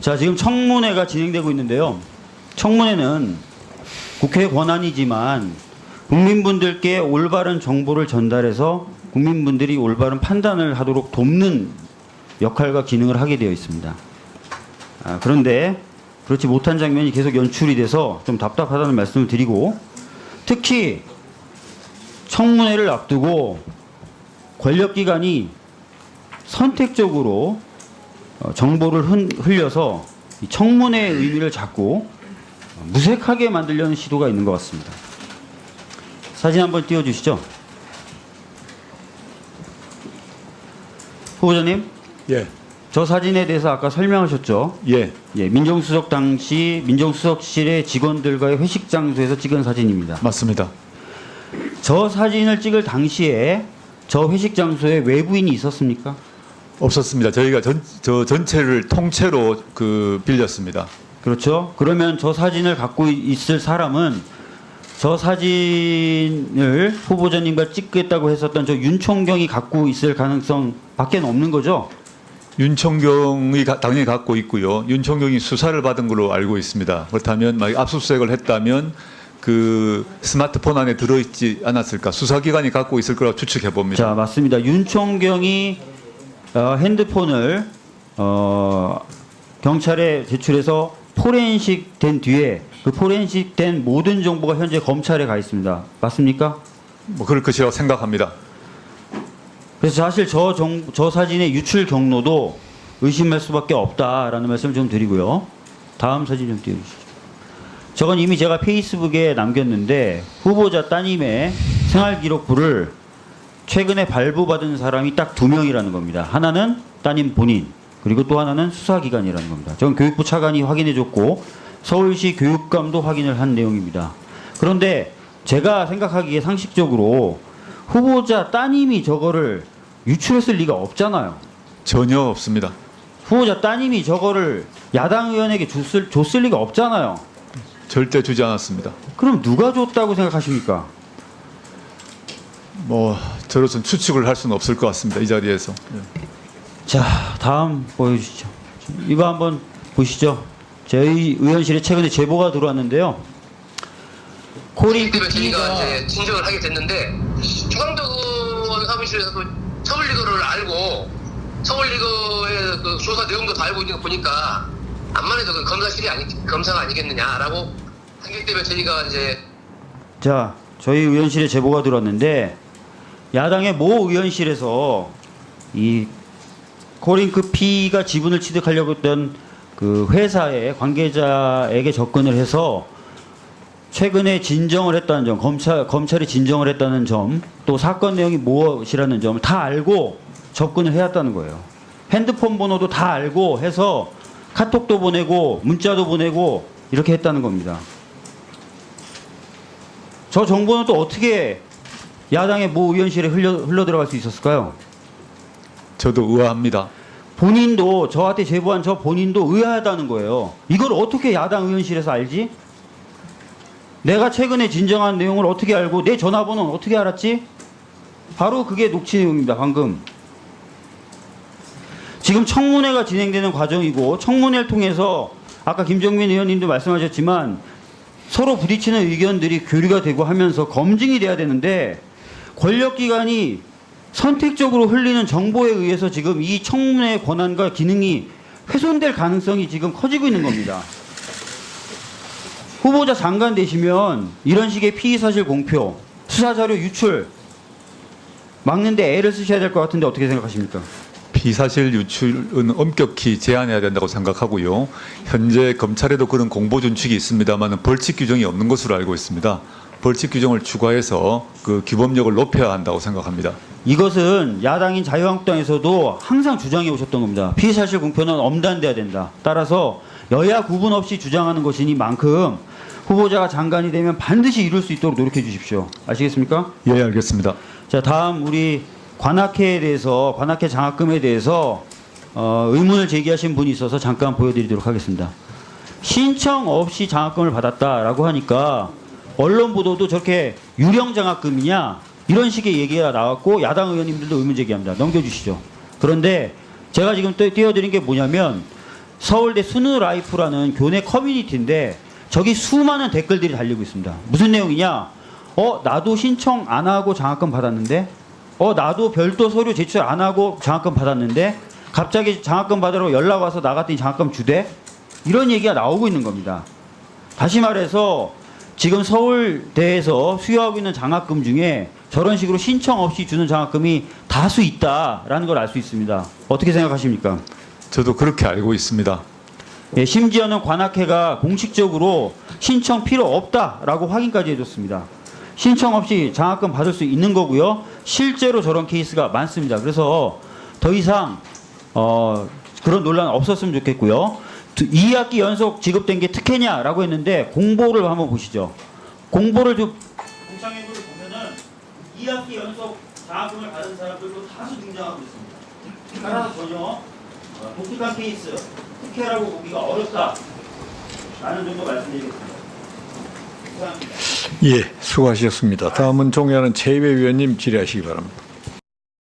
자, 지금 청문회가 진행되고 있는데요. 청문회는 국회 권한이지만 국민분들께 올바른 정보를 전달해서 국민분들이 올바른 판단을 하도록 돕는 역할과 기능을 하게 되어 있습니다. 아, 그런데 그렇지 못한 장면이 계속 연출이 돼서 좀 답답하다는 말씀을 드리고 특히 청문회를 앞두고 권력기관이 선택적으로 어, 정보를 흔- 흘려서 이 청문회의 의미를 자꾸 무색하게 만들려는 시도가 있는 것 같습니다. 사진 한번 띄워주시죠. 후보자님, 예, 저 사진에 대해서 아까 설명하셨죠. 예, 예, 민정수석 당시 민정수석실의 직원들과의 회식 장소에서 찍은 사진입니다. 맞습니다. 저 사진을 찍을 당시에 저 회식 장소에 외부인이 있었습니까? 없었습니다. 저희가 전, 저 전체를 통째로 그 빌렸습니다. 그렇죠. 그러면 저 사진을 갖고 있을 사람은 저 사진을 후보자님과 찍겠다고 했었던 저 윤총경이 갖고 있을 가능성 밖에 없는 거죠. 윤총경이 가- 당연히 갖고 있고요. 윤총경이 수사를 받은 걸로 알고 있습니다. 그렇다면 막 압수수색을 했다면 그 스마트폰 안에 들어있지 않았을까? 수사기관이 갖고 있을 거라고 추측해 봅니다. 자, 맞습니다. 윤총경이 어, 핸드폰을 어, 경찰에 제출해서 포렌식 된 뒤에 그 포렌식 된 모든 정보가 현재 검찰에 가 있습니다. 맞습니까? 뭐 그럴 것이라고 생각합니다. 그래서 사실 저, 정, 저 사진의 유출 경로도 의심할 수밖에 없다라는 말씀을 좀 드리고요. 다음 사진 좀 띄워주시죠. 저건 이미 제가 페이스북에 남겼는데 후보자 따님의 생활기록부를 최근에 발부받은 사람이 딱 두 명이라는 겁니다. 하나는 따님 본인 그리고 또 하나는 수사기관이라는 겁니다. 저건 교육부 차관이 확인해줬고 서울시 교육감도 확인을 한 내용입니다. 그런데 제가 생각하기에 상식적으로 후보자 따님이 저거를 유출했을 리가 없잖아요. 전혀 없습니다. 후보자 따님이 저거를 야당 의원에게 줬을, 줬을 리가 없잖아요. 절대 주지 않았습니다. 그럼 누가 줬다고 생각하십니까? 뭐 저로서는 추측을 할 수는 없을 것 같습니다. 이 자리에서. 예. 자, 다음 보여주시죠. 이거 한번 보시죠. 저희 의원실에 최근에 제보가 들어왔는데요. 저희가 PD가 이제 진정을 하게 됐는데 주광덕 의원 사무실에서 그 서울리그를 알고 서울리그의 그 조사 내용도 다 알고 있는 거 보니까 암만 해도 그 검사실이 아니 검사가 아니겠느냐라고 때문에 저희가 이제 자, 저희 의원실에 제보가 들어왔는데 야당의 모 의원실에서 이 코링크 P가 지분을 취득하려고 했던 그 회사의 관계자에게 접근을 해서 최근에 진정을 했다는 점, 검찰 검찰이 진정을 했다는 점, 또 사건 내용이 무엇이라는 점을 다 알고 접근을 해왔다는 거예요. 핸드폰 번호도 다 알고 해서 카톡도 보내고 문자도 보내고 이렇게 했다는 겁니다. 저 정보는 또 어떻게 야당의 모 의원실에 흘러, 흘러 들어갈 수 있었을까요? 저도 의아합니다. 본인도 저한테 제보한 저 본인도 의아하다는 거예요. 이걸 어떻게 야당 의원실에서 알지? 내가 최근에 진정한 내용을 어떻게 알고 내 전화번호는 어떻게 알았지? 바로 그게 녹취 내용입니다. 방금. 지금 청문회가 진행되는 과정이고 청문회를 통해서 아까 김정민 의원님도 말씀하셨지만 서로 부딪히는 의견들이 교류가 되고 하면서 검증이 돼야 되는데 권력기관이 선택적으로 흘리는 정보에 의해서 지금 이 청문회 권한과 기능이 훼손될 가능성이 지금 커지고 있는 겁니다. 후보자 장관 되시면 이런 식의 피의사실 공표, 수사자료 유출 막는데 애를 쓰셔야 될 것 같은데 어떻게 생각하십니까? 비사실 유출은 엄격히 제한해야 된다고 생각하고요. 현재 검찰에도 그런 공보 준칙이 있습니다만 벌칙 규정이 없는 것으로 알고 있습니다. 벌칙 규정을 추가해서 그 규범력을 높여야 한다고 생각합니다. 이것은 야당인 자유한국당에서도 항상 주장해 오셨던 겁니다. 피의사실 공표는 엄단돼야 된다. 따라서 여야 구분 없이 주장하는 것이니만큼 후보자가 장관이 되면 반드시 이룰 수 있도록 노력해 주십시오. 아시겠습니까? 예, 알겠습니다. 자, 다음 우리 관악회에 대해서 관악회 장학금에 대해서 어, 의문을 제기하신 분이 있어서 잠깐 보여드리도록 하겠습니다. 신청 없이 장학금을 받았다라고 하니까 언론 보도도 저렇게 유령 장학금이냐 이런 식의 얘기가 나왔고 야당 의원님들도 의문 제기합니다. 넘겨주시죠. 그런데 제가 지금 또 띄워드린 게 뭐냐면 서울대 스누라이프라는 교내 커뮤니티인데 저기 수많은 댓글들이 달리고 있습니다. 무슨 내용이냐? 어 나도 신청 안 하고 장학금 받았는데 어 나도 별도 서류 제출 안 하고 장학금 받았는데 갑자기 장학금 받으러 연락 와서 나갔더니 장학금 주대 이런 얘기가 나오고 있는 겁니다. 다시 말해서 지금 서울대에서 수여하고 있는 장학금 중에 저런 식으로 신청 없이 주는 장학금이 다수 있다라는 걸 알 수 있습니다. 어떻게 생각하십니까? 저도 그렇게 알고 있습니다. 예, 심지어는 관악회가 공식적으로 신청 필요 없다라고 확인까지 해줬습니다. 신청 없이 장학금 받을 수 있는 거고요. 실제로 저런 케이스가 많습니다. 그래서 더 이상 어, 그런 논란 없었으면 좋겠고요. 두- 2학기 연속 지급된 게 특혜냐라고 했는데 공보를 한번 보시죠. 공보를 좀 공창회부를 보면은 2학기 연속 장학금을 받은 사람들도 다수 등장하고 있습니다. 따라서 전혀 어, 독특한 케이스, 특혜라고 보기가 어렵다. 라는 정도 말씀드리겠습니다. 감사합니다. 예, 수고하셨습니다. 다음은 종의하는 최이배 위원님 질의하시기 바랍니다.